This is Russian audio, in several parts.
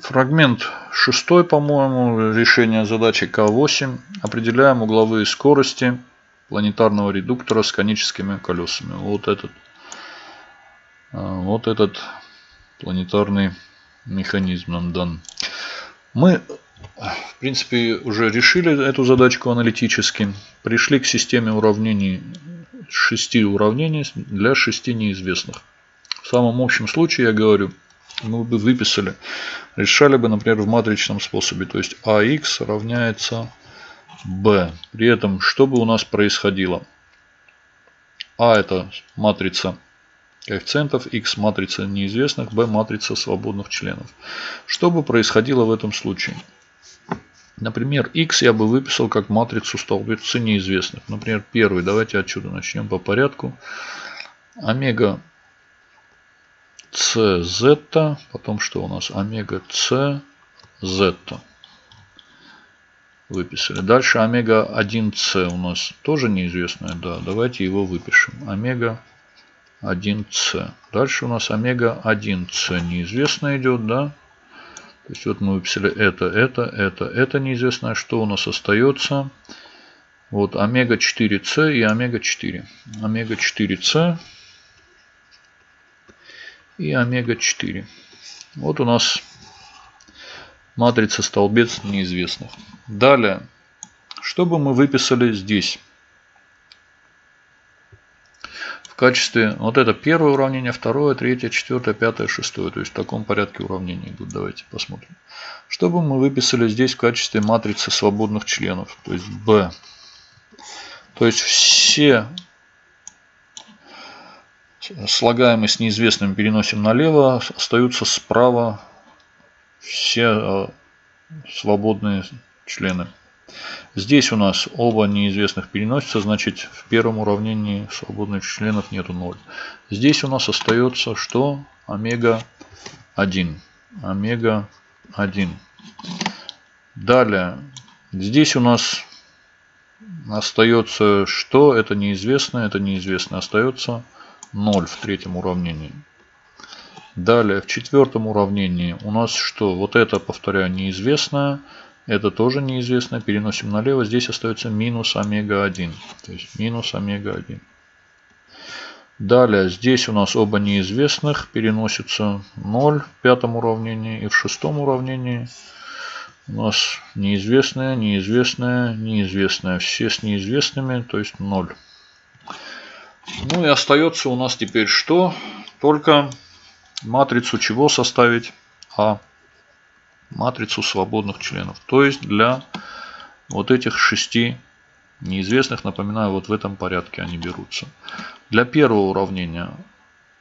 Фрагмент шестой, по-моему, решение задачи К8. Определяем угловые скорости планетарного редуктора с коническими колесами. Вот этот, а, вот этот планетарный механизм нам дан. Мы, в принципе, уже решили эту задачку аналитически. Пришли к системе уравнений, шести уравнений для шести неизвестных. В самом общем случае, я говорю, мы бы выписали, решали бы, например, в матричном способе. То есть AX равняется B. При этом, что бы у нас происходило? А это матрица коэффициентов, X матрица неизвестных, B матрица свободных членов. Что бы происходило в этом случае? Например, X я бы выписал как матрицу столбцы неизвестных. Например, первый. Давайте отсюда начнем по порядку. Омега CZ, потом что у нас? Омега CZ. Выписали. Дальше омега 1С у нас тоже неизвестная. Да, давайте его выпишем. Омега 1С. Дальше у нас омега 1С неизвестно идет, да? То есть вот мы выписали это, это, это, это неизвестное. Что у нас остается? Вот омега 4С и омега 4. Омега 4С и омега-4. Вот у нас матрица столбец неизвестных. Далее, что бы мы выписали здесь? В качестве, вот это первое уравнение, второе, третье, четвертое, пятое, шестое. То есть в таком порядке уравнений идут. Давайте посмотрим. Что бы мы выписали здесь в качестве матрицы свободных членов? То есть B. То есть все слагаемые с неизвестным переносим налево, остаются справа все э, свободные члены. Здесь у нас оба неизвестных переносятся, значит в первом уравнении свободных членов нету 0. Здесь у нас остается что? Омега 1. Омега 1. Далее, здесь у нас остается что? Это неизвестное, это неизвестное. Остается 0 в третьем уравнении. Далее в четвертом уравнении у нас что? Вот это, повторяю, неизвестное. Это тоже неизвестное. Переносим налево. Здесь остается минус омега-1. То есть минус омега-1. Далее здесь у нас оба неизвестных. Переносится 0 в пятом уравнении. И в шестом уравнении у нас неизвестное, неизвестное, неизвестное. Все с неизвестными, то есть 0. Ну и остается у нас теперь что? Только матрицу чего составить? А матрицу свободных членов. То есть для вот этих шести неизвестных, напоминаю, вот в этом порядке они берутся. Для первого уравнения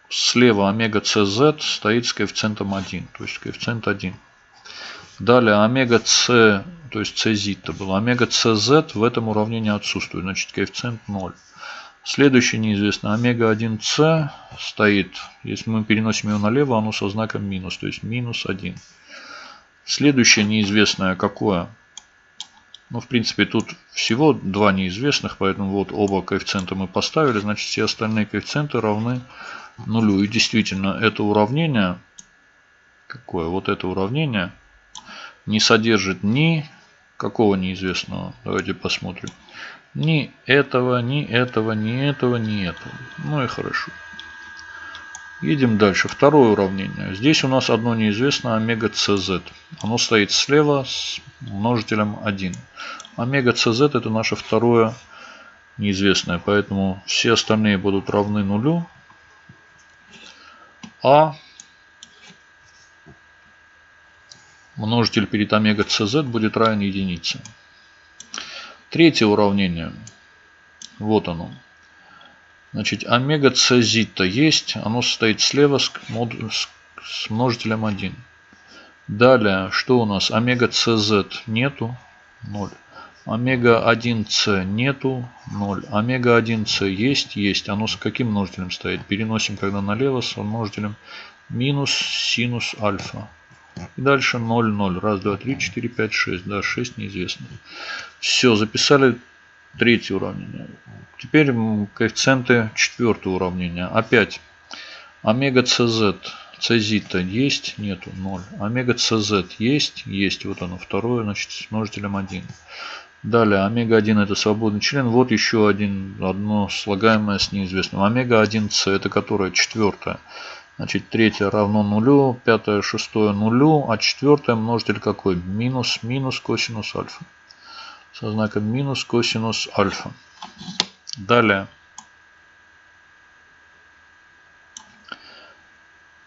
слева омега cz стоит с коэффициентом 1, то есть коэффициент 1. Далее омега c, то есть cz то было, омега cz в этом уравнении отсутствует, значит коэффициент 0. Следующий неизвестный омега-1С стоит, если мы переносим его налево, оно со знаком минус, то есть минус 1. Следующее неизвестное какое? Ну, в принципе, тут всего два неизвестных, поэтому вот оба коэффициента мы поставили, значит, все остальные коэффициенты равны нулю. И действительно, это уравнение, какое? Вот это уравнение не содержит ни какого неизвестного. Давайте посмотрим. Ни этого, ни этого, ни этого, ни этого. Ну и хорошо. Едем дальше. Второе уравнение. Здесь у нас одно неизвестное омега cz. Оно стоит слева с множителем 1. Омега cz это наше второе неизвестное. Поэтому все остальные будут равны нулю. А множитель перед омега cz будет равен единице. Третье уравнение. Вот оно. Значит, омега цезита есть. Оно состоит слева с, мод... с множителем 1. Далее, что у нас? Омега cz нету. 0. Омега 1c нету. 0. Омега 1c есть. Есть. Оно с каким множителем стоит? Переносим, когда налево, с множителем минус синус альфа. И дальше 0, 0. Раз, два, три, четыре, пять, шесть. Да, 6 неизвестных. Все, записали третье уравнение. Теперь коэффициенты четвертого уравнения. Опять омега cz Цзита есть? Нету. 0. Омега CZ есть? Есть. Вот оно второе, значит, с множителем 1. Далее, омега-1 это свободный член. Вот еще один, одно слагаемое с неизвестным. Омега-1С это которое? Четвертое. Значит, третье равно нулю, пятое, шестое нулю, а четвертое множитель какой? Минус, минус косинус альфа. Со знаком минус косинус альфа. Далее.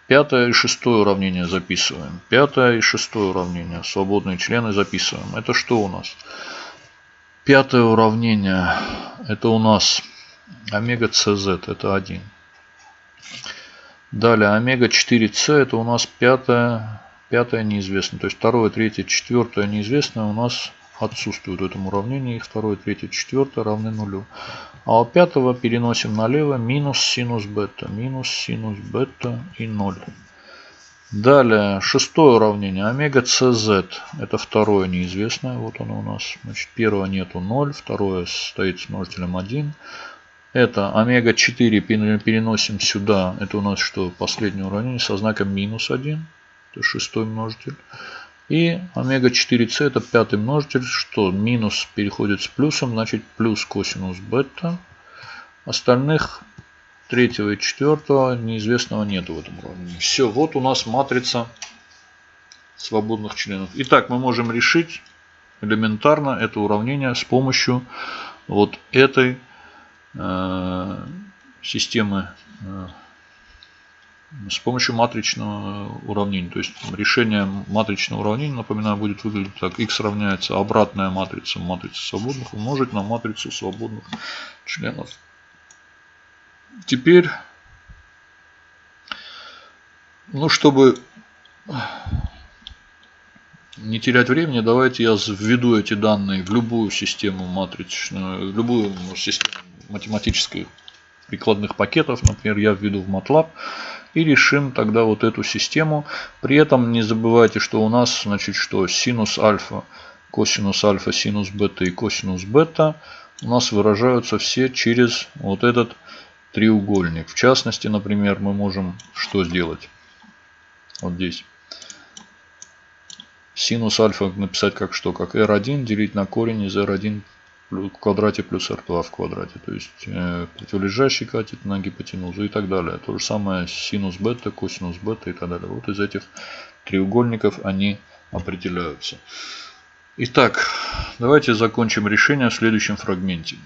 Пятое и шестое уравнение записываем. Пятое и шестое уравнение. Свободные члены записываем. Это что у нас? Пятое уравнение. Это у нас омега CZ. Это 1. Далее омега 4С. Это у нас пятое, пятое неизвестное. То есть второе, третье, четвертое неизвестное у нас отсутствует в этом уравнении. Их второе, третье, четвертое равны нулю. А у пятого переносим налево минус синус бета. Минус синус бета и 0. Далее шестое уравнение. Омега CZ. Это второе неизвестное. Вот оно у нас. Значит, первого нету 0. Второе стоит с множителем 1. Это омега 4 переносим сюда. Это у нас что? Последнее уравнение со знаком минус 1. Это шестой множитель. И омега 4c это пятый множитель, что минус переходит с плюсом, значит плюс косинус бета. Остальных третьего и четвертого неизвестного нету в этом уравнении. Все, вот у нас матрица свободных членов. Итак, мы можем решить элементарно это уравнение с помощью вот этой системы э, с помощью матричного уравнения. То есть решение матричного уравнения, напоминаю, будет выглядеть так. x равняется обратная матрица матрицы свободных умножить на матрицу свободных членов. Теперь, ну, чтобы не терять времени, давайте я введу эти данные в любую систему матричную, в любую систему математических прикладных пакетов. Например, я введу в MATLAB и решим тогда вот эту систему. При этом не забывайте, что у нас, значит, что синус альфа, косинус альфа, синус бета и косинус бета у нас выражаются все через вот этот треугольник. В частности, например, мы можем что сделать? Вот здесь. Синус альфа написать как что? Как r1 делить на корень из r1 в квадрате плюс r2 в квадрате. То есть э, противолежащий катет на гипотенузу и так далее. То же самое синус бета, косинус бета и так далее. Вот из этих треугольников они определяются. Итак, давайте закончим решение в следующем фрагменте.